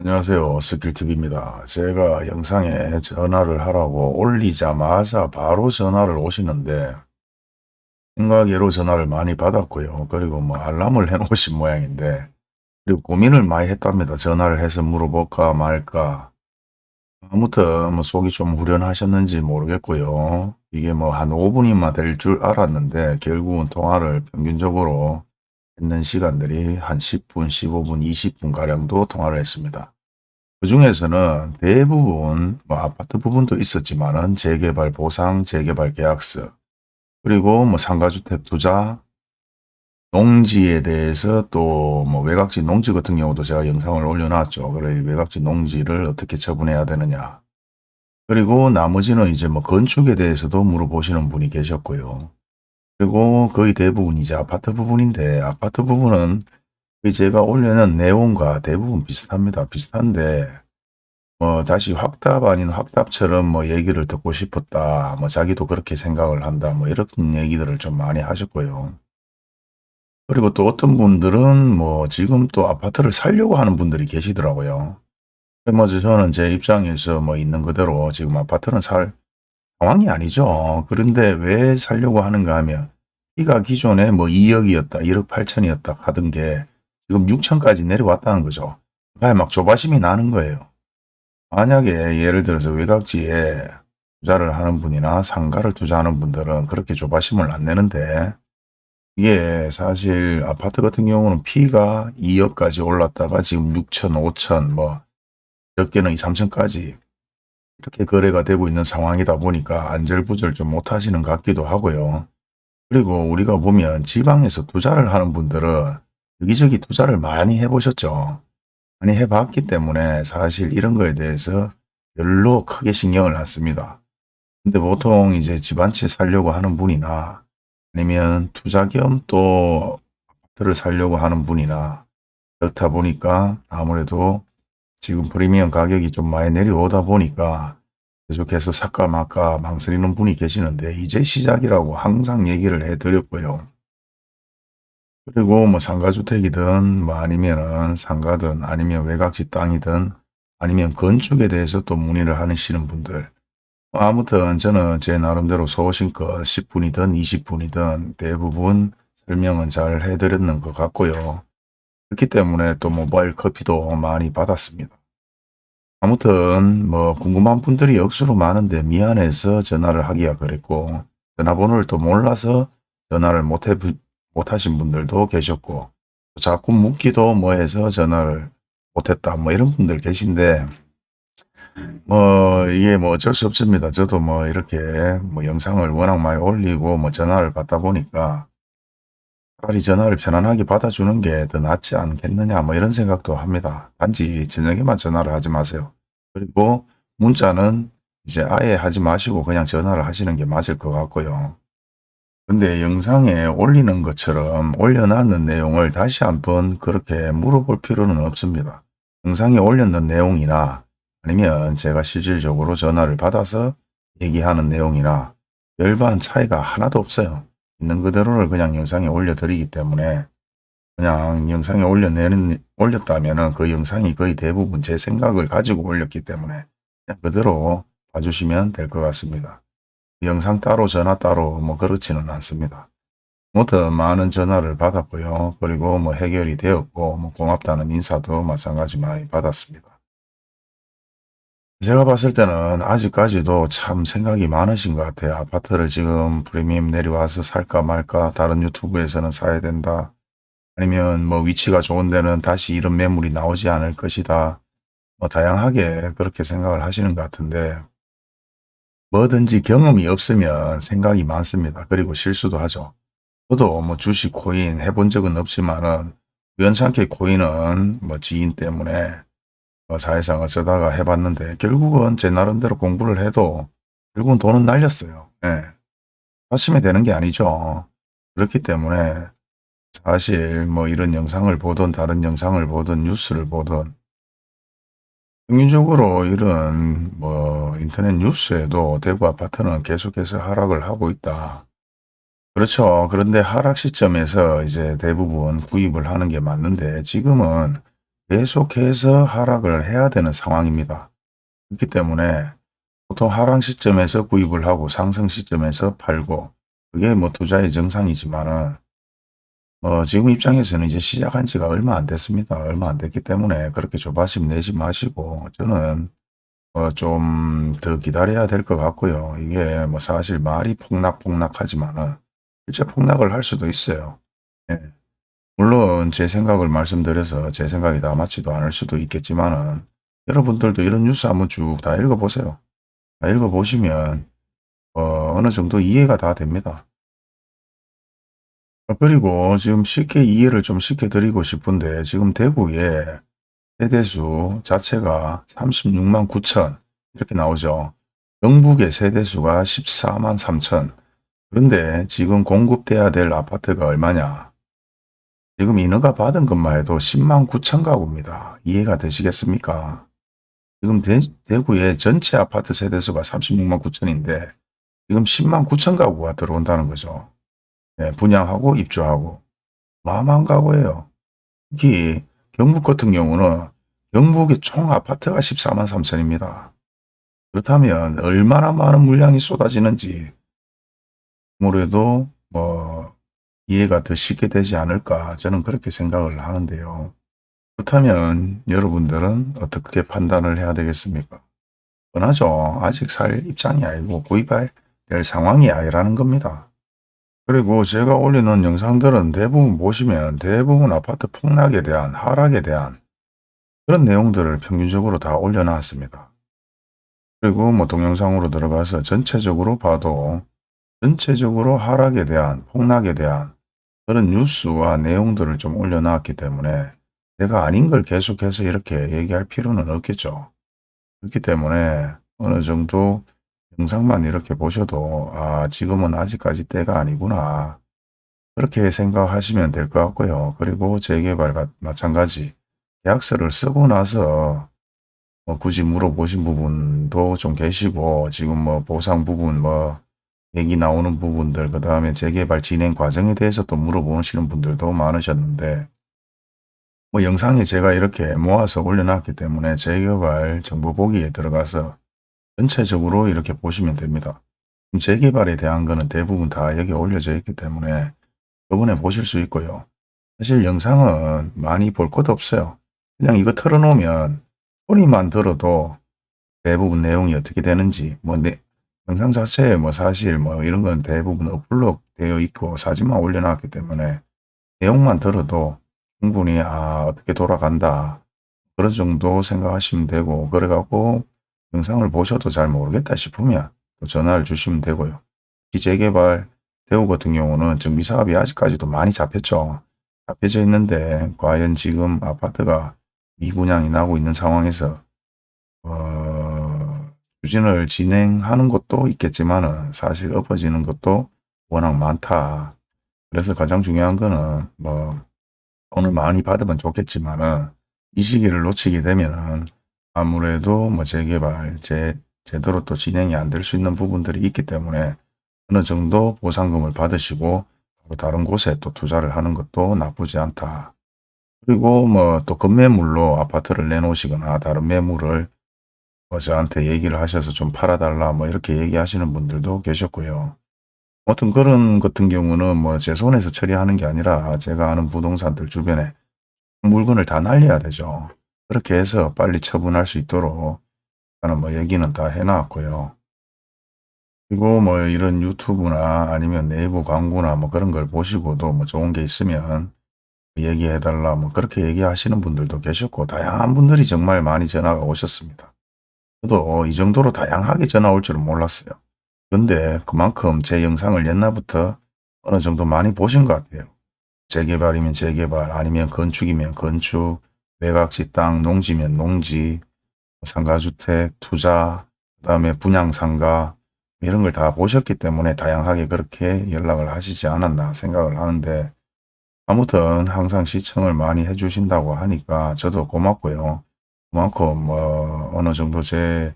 안녕하세요. 스킬TV입니다. 제가 영상에 전화를 하라고 올리자마자 바로 전화를 오시는데 생각외로 전화를 많이 받았고요. 그리고 뭐 알람을 해놓으신 모양인데 그리고 고민을 많이 했답니다. 전화를 해서 물어볼까 말까 아무튼 뭐 속이 좀 후련하셨는지 모르겠고요. 이게 뭐 한 5분이면 될 줄 알았는데 결국은 통화를 평균적으로 있는 시간들이 한 10분, 15분, 20분 가량도 통화를 했습니다. 그 중에서는 대부분 뭐 아파트 부분도 있었지만 은 재개발 보상, 재개발 계약서 그리고 뭐 상가주택 투자, 농지에 대해서 또 뭐 외곽지 농지 같은 경우도 제가 영상을 올려놨죠. 그래 외곽지 농지를 어떻게 처분해야 되느냐. 그리고 나머지는 이제 뭐 건축에 대해서도 물어보시는 분이 계셨고요. 그리고 거의 대부분 이제 아파트 부분인데 아파트 부분은 제가 올려놓은 내용과 대부분 비슷합니다. 비슷한데 뭐 다시 확답 아닌 확답처럼 뭐 얘기를 듣고 싶었다. 뭐 자기도 그렇게 생각을 한다. 뭐 이런 얘기들을 좀 많이 하셨고요. 그리고 또 어떤 분들은 뭐 지금 또 아파트를 살려고 하는 분들이 계시더라고요. 뭐 저는 제 입장에서 뭐 있는 그대로 지금 아파트는 살 상황이 아니죠. 그런데 왜 살려고 하는가 하면 이가 기존에 뭐 2억이었다, 1억 8천이었다 하던 게 지금 6천까지 내려왔다는 거죠. 그러니까 막 조바심이 나는 거예요. 만약에 예를 들어서 외곽지에 투자를 하는 분이나 상가를 투자하는 분들은 그렇게 조바심을 안 내는데 이게 사실 아파트 같은 경우는 피가 2억까지 올랐다가 지금 6천, 5천 뭐 적게는 2, 3천까지 이렇게 거래가 되고 있는 상황이다 보니까 안절부절 좀 못하시는 것 같기도 하고요. 그리고 우리가 보면 지방에서 투자를 하는 분들은 여기저기 투자를 많이 해보셨죠. 많이 해봤기 때문에 사실 이런 거에 대해서 별로 크게 신경을 안 씁니다. 근데 보통 이제 집한채 살려고 하는 분이나 아니면 투자 겸 또 아파트를 살려고 하는 분이나 그렇다 보니까 아무래도 지금 프리미엄 가격이 좀 많이 내려오다 보니까 계속해서 말까 망설이는 분이 계시는데 이제 시작이라고 항상 얘기를 해드렸고요. 그리고 뭐 상가주택이든 뭐 아니면은 상가든 아니면 외곽지 땅이든 아니면 건축에 대해서 또 문의를 하시는 분들 아무튼 저는 제 나름대로 소신껏 10분이든 20분이든 대부분 설명은 잘 해드렸는 것 같고요. 그렇기 때문에 또 모바일 커피도 많이 받았습니다. 아무튼 뭐 궁금한 분들이 억수로 많은데 미안해서 전화를 하기가 그랬고 전화번호를 또 몰라서 전화를 못해, 못하신 분들도 계셨고 자꾸 묻기도 뭐 해서 전화를 못했다 뭐 이런 분들 계신데 뭐 이게 뭐 어쩔 수 없습니다. 저도 뭐 이렇게 뭐 영상을 워낙 많이 올리고 뭐 전화를 받다 보니까 차라리 전화를 편안하게 받아주는 게 더 낫지 않겠느냐 뭐 이런 생각도 합니다. 단지 저녁에만 전화를 하지 마세요. 그리고 문자는 이제 아예 하지 마시고 그냥 전화를 하시는 게 맞을 것 같고요. 근데 영상에 올리는 것처럼 올려놨는 내용을 다시 한번 그렇게 물어볼 필요는 없습니다. 영상에 올렸는 내용이나 아니면 제가 실질적으로 전화를 받아서 얘기하는 내용이나 별반 차이가 하나도 없어요. 있는 그대로를 그냥 영상에 올려드리기 때문에 그냥 영상에 올려내는, 올렸다면 그 영상이 거의 대부분 제 생각을 가지고 올렸기 때문에 그대로 봐주시면 될 것 같습니다. 영상 따로 전화 따로 뭐 그렇지는 않습니다. 아무튼 많은 전화를 받았고요. 그리고 뭐 해결이 되었고 뭐 고맙다는 인사도 마찬가지 많이 받았습니다. 제가 봤을 때는 아직까지도 참 생각이 많으신 것 같아요. 아파트를 지금 프리미엄 내려와서 살까 말까 다른 유튜브에서는 사야 된다. 아니면 뭐 위치가 좋은 데는 다시 이런 매물이 나오지 않을 것이다. 뭐 다양하게 그렇게 생각을 하시는 것 같은데 뭐든지 경험이 없으면 생각이 많습니다. 그리고 실수도 하죠. 저도 뭐 주식 코인 해본 적은 없지만은 우연찮게 코인은 뭐 지인 때문에 어, 사회상 어쩌다가 해봤는데 결국은 제 나름대로 공부를 해도 결국은 돈은 날렸어요. 예. 아침에 되는 게 아니죠. 그렇기 때문에 사실 뭐 이런 영상을 보든 다른 영상을 보든 뉴스를 보든 평균적으로 이런 뭐 인터넷 뉴스에도 대구 아파트는 계속해서 하락을 하고 있다. 그렇죠. 그런데 하락 시점에서 이제 대부분 구입을 하는 게 맞는데 지금은 계속해서 하락을 해야 되는 상황입니다. 그렇기 때문에 보통 하락 시점에서 구입을 하고 상승 시점에서 팔고 그게 뭐 투자의 정상이지만은 어, 지금 입장에서는 이제 시작한 지가 얼마 안 됐습니다. 얼마 안 됐기 때문에 그렇게 조바심 내지 마시고 저는 어, 좀 더 기다려야 될 것 같고요. 이게 뭐 사실 말이 폭락폭락하지만은 실제 폭락을 할 수도 있어요. 예. 물론 제 생각을 말씀드려서 제 생각이 다 맞지도 않을 수도 있겠지만 은 여러분들도 이런 뉴스 한번 쭉 다 읽어보세요. 다 읽어보시면 어, 어느 정도 이해가 다 됩니다. 어, 그리고 지금 쉽게 이해를 좀 시켜드리고 싶은데 지금 대구에 세대수 자체가 36만 9천 이렇게 나오죠. 영북의 세대수가 14만 3천 그런데 지금 공급돼야 될 아파트가 얼마냐 지금 인허가 받은 것만 해도 10만 9천 가구입니다. 이해가 되시겠습니까? 지금 대, 구의 전체 아파트 세대수가 36만 9천인데 지금 10만 9천 가구가 들어온다는 거죠. 네, 분양하고 입주하고 마마한 가구예요. 특히 경북 같은 경우는 경북의 총 아파트가 14만 3천입니다. 그렇다면 얼마나 많은 물량이 쏟아지는지 아무래도 뭐 이해가 더 쉽게 되지 않을까 저는 그렇게 생각을 하는데요. 그렇다면 여러분들은 어떻게 판단을 해야 되겠습니까? 뻔하죠. 아직 살 입장이 아니고 구입할 될 상황이 아니라는 겁니다. 그리고 제가 올리는 영상들은 대부분 보시면 대부분 아파트 폭락에 대한 하락에 대한 그런 내용들을 평균적으로 다 올려놨습니다. 그리고 뭐 동영상으로 들어가서 전체적으로 봐도 전체적으로 하락에 대한 폭락에 대한 그런 뉴스와 내용들을 좀 올려놨기 때문에 내가 아닌 걸 계속해서 이렇게 얘기할 필요는 없겠죠. 그렇기 때문에 어느 정도 영상만 이렇게 보셔도 아 지금은 아직까지 때가 아니구나 그렇게 생각하시면 될 것 같고요. 그리고 재개발 마찬가지 계약서를 쓰고 나서 뭐 굳이 물어보신 부분도 좀 계시고 지금 뭐 보상 부분 뭐 얘기 나오는 부분들 그 다음에 재개발 진행 과정에 대해서 또 물어보시는 분들도 많으셨는데 뭐 영상에 제가 이렇게 모아서 올려놨기 때문에 재개발 정보 보기에 들어가서 전체적으로 이렇게 보시면 됩니다. 재개발에 대한 거는 대부분 다 여기 올려져 있기 때문에 저번에 보실 수 있고요. 사실 영상은 많이 볼 것도 없어요. 그냥 이거 틀어놓으면 소리만 들어도 대부분 내용이 어떻게 되는지 뭐 내, 영상 자체에 뭐 사실 뭐 이런 건 대부분 업로드 되어 있고 사진만 올려놨기 때문에 내용만 들어도 충분히 아 어떻게 돌아간다 그런 정도 생각하시면 되고 그래갖고 영상을 보셔도 잘 모르겠다 싶으면 또 전화를 주시면 되고요. 기재개발 대우 같은 경우는 정비사업이 아직까지도 많이 잡혔죠. 잡혀져 있는데 과연 지금 아파트가 미분양이 나고 있는 상황에서 어, 추진을 진행하는 것도 있겠지만 사실 엎어지는 것도 워낙 많다. 그래서 가장 중요한 거는 뭐 돈을 많이 받으면 좋겠지만은 이 시기를 놓치게 되면은 아무래도 뭐 재개발, 제, 제대로 또 진행이 안 될 수 있는 부분들이 있기 때문에 어느 정도 보상금을 받으시고 다른 곳에 또 투자를 하는 것도 나쁘지 않다. 그리고 뭐 또 급매물로 아파트를 내놓으시거나 다른 매물을 뭐 저한테 얘기를 하셔서 좀 팔아달라 뭐 이렇게 얘기하시는 분들도 계셨고요. 아무튼 그런 같은 경우는 뭐 제 손에서 처리하는 게 아니라 제가 아는 부동산들 주변에 물건을 다 날려야 되죠. 그렇게 해서 빨리 처분할 수 있도록 저는 뭐 얘기는 다 해놨고요. 그리고 뭐 이런 유튜브나 아니면 네이버 광고나 뭐 그런 걸 보시고도 뭐 좋은 게 있으면 얘기해달라 뭐 그렇게 얘기하시는 분들도 계셨고 다양한 분들이 정말 많이 전화가 오셨습니다. 저도 이 정도로 다양하게 전화 올 줄은 몰랐어요. 그런데 그만큼 제 영상을 옛날부터 어느 정도 많이 보신 것 같아요. 재개발이면 재개발 아니면 건축이면 건축 매각지 땅 농지면 농지 상가주택 투자 그 다음에 분양상가 이런 걸 다 보셨기 때문에 다양하게 그렇게 연락을 하시지 않았나 생각을 하는데 아무튼 항상 시청을 많이 해주신다고 하니까 저도 고맙고요. 그만큼 뭐 어느 정도 제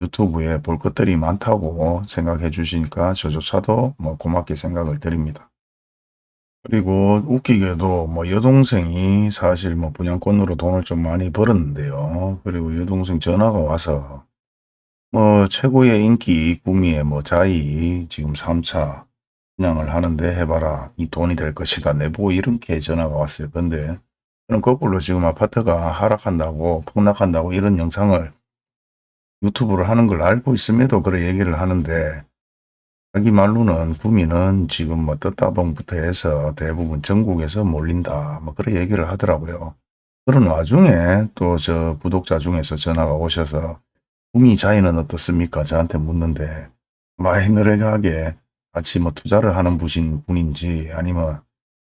유튜브에 볼 것들이 많다고 생각해 주시니까 저조차도 뭐 고맙게 생각을 드립니다. 그리고 웃기게도 뭐 여동생이 사실 뭐 분양권으로 돈을 좀 많이 벌었는데요. 그리고 여동생 전화가 와서 뭐 최고의 인기 구미의 뭐 자이 지금 3차 분양을 하는데 해봐라 이 돈이 될 것이다 내보고 이렇게 전화가 왔어요. 근데 저 는 거꾸로 지금 아파트가 하락한다고 폭락한다고 이런 영상을 유튜브를 하는 걸 알고 있음에도 그래 얘기를 하는데 자기 말로는 구미는 지금 뭐 떴다봉부터 해서 대부분 전국에서 몰린다. 뭐 그런 얘기를 하더라고요. 그런 와중에 또 저 구독자 중에서 전화가 오셔서 구미 자이는 어떻습니까? 저한테 묻는데 마이너레하게 같이 뭐 투자를 하는 분인 분인지 아니면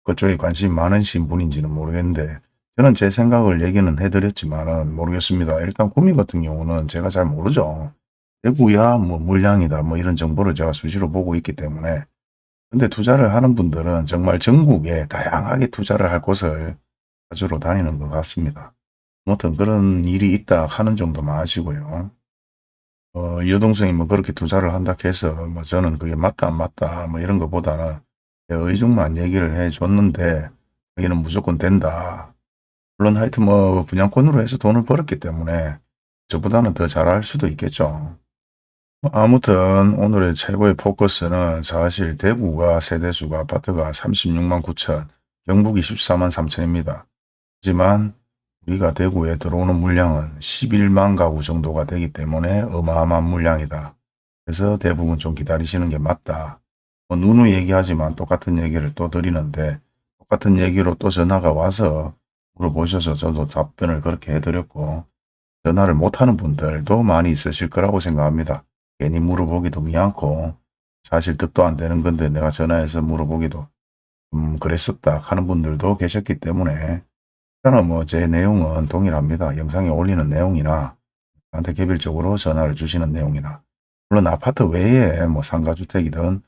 그쪽에 관심이 많으신 분인지는 모르겠는데 저는 제 생각을 얘기는 해드렸지만은 모르겠습니다. 일단 구미 같은 경우는 제가 잘 모르죠. 대구야 뭐 물량이다 뭐 이런 정보를 제가 수시로 보고 있기 때문에 근데 투자를 하는 분들은 정말 전국에 다양하게 투자를 할 곳을 찾으러 다니는 것 같습니다. 아무튼 그런 일이 있다 하는 정도만 아시고요. 어, 여동생이 뭐 그렇게 투자를 한다 해서 뭐 저는 그게 맞다 안 맞다 뭐 이런 것보다는 의중만 얘기를 해 줬는데 여기는 무조건 된다. 물론 하여튼 뭐 분양권으로 해서 돈을 벌었기 때문에 저보다는 더 잘할 수도 있겠죠. 뭐 아무튼 오늘의 최고의 포커스는 사실 대구가 세대수가 아파트가 36만 9천, 경북이 14만 3천입니다. 하지만 우리가 대구에 들어오는 물량은 11만 가구 정도가 되기 때문에 어마어마한 물량이다. 그래서 대부분 좀 기다리시는 게 맞다. 뭐 누누이 얘기하지만 똑같은 얘기를 또 드리는데 똑같은 얘기로 또 전화가 와서 물어보셔서 저도 답변을 그렇게 해드렸고 전화를 못하는 분들도 많이 있으실 거라고 생각합니다. 괜히 물어보기도 미안고 사실 뜻도 안 되는 건데 내가 전화해서 물어보기도 음 그랬었다 하는 분들도 계셨기 때문에 저는 뭐 제 내용은 동일합니다. 영상에 올리는 내용이나 저한테 개별적으로 전화를 주시는 내용이나 물론 아파트 외에 뭐 상가주택이든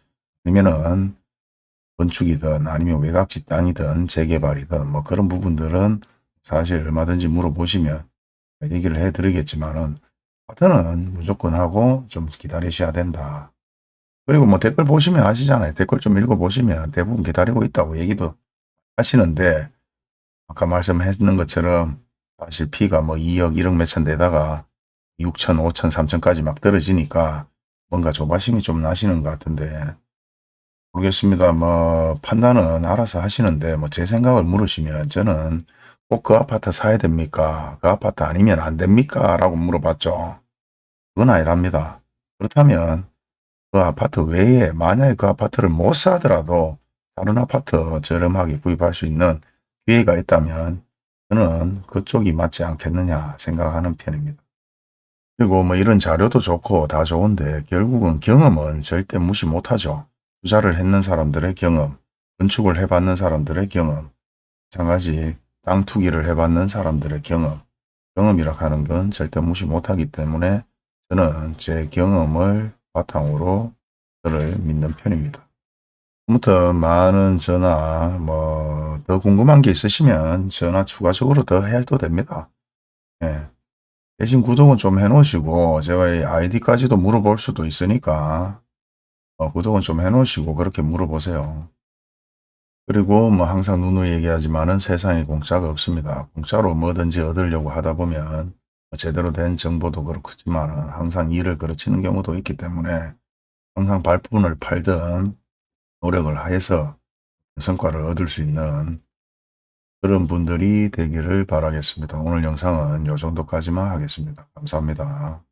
아니면은 건축이든 아니면 외곽지 땅이든 재개발이든 뭐 그런 부분들은 사실 얼마든지 물어보시면 얘기를 해드리겠지만은 아파트는 무조건 하고 좀 기다리셔야 된다. 그리고 뭐 댓글 보시면 아시잖아요. 댓글 좀 읽어보시면 대부분 기다리고 있다고 얘기도 하시는데 아까 말씀했는 것처럼 사실 피가 뭐 2억 1억 몇천 되다가 6천 5천 3천까지 막 떨어지니까 뭔가 조바심이 좀 나시는 것 같은데 모르겠습니다. 뭐 판단은 알아서 하시는데 뭐 제 생각을 물으시면 저는 꼭 그 아파트 사야 됩니까? 그 아파트 아니면 안 됩니까? 라고 물어봤죠. 그건 아니랍니다. 그렇다면 그 아파트 외에 만약에 그 아파트를 못 사더라도 다른 아파트 저렴하게 구입할 수 있는 기회가 있다면 저는 그쪽이 맞지 않겠느냐 생각하는 편입니다. 그리고 뭐 이런 자료도 좋고 다 좋은데 결국은 경험은 절대 무시 못하죠. 투자를 했는 사람들의 경험, 건축을 해봤는 사람들의 경험, 마찬가지 땅 투기를 해봤는 사람들의 경험, 경험이라 하는 건 절대 무시 못하기 때문에 저는 제 경험을 바탕으로 저를 믿는 편입니다. 아무튼 많은 전화 뭐 더 궁금한 게 있으시면 전화 추가적으로 더 해도 됩니다. 예. 대신 구독은 좀 해놓으시고 제가 이 아이디까지도 물어볼 수도 있으니까 어, 구독은 좀 해놓으시고 그렇게 물어보세요. 그리고 뭐 항상 누누이 얘기하지만은 세상에 공짜가 없습니다. 공짜로 뭐든지 얻으려고 하다 보면 뭐 제대로 된 정보도 그렇지만 항상 일을 그르치는 경우도 있기 때문에 항상 발품을 팔든 노력을 하여서 성과를 얻을 수 있는 그런 분들이 되기를 바라겠습니다. 오늘 영상은 이 정도까지만 하겠습니다. 감사합니다.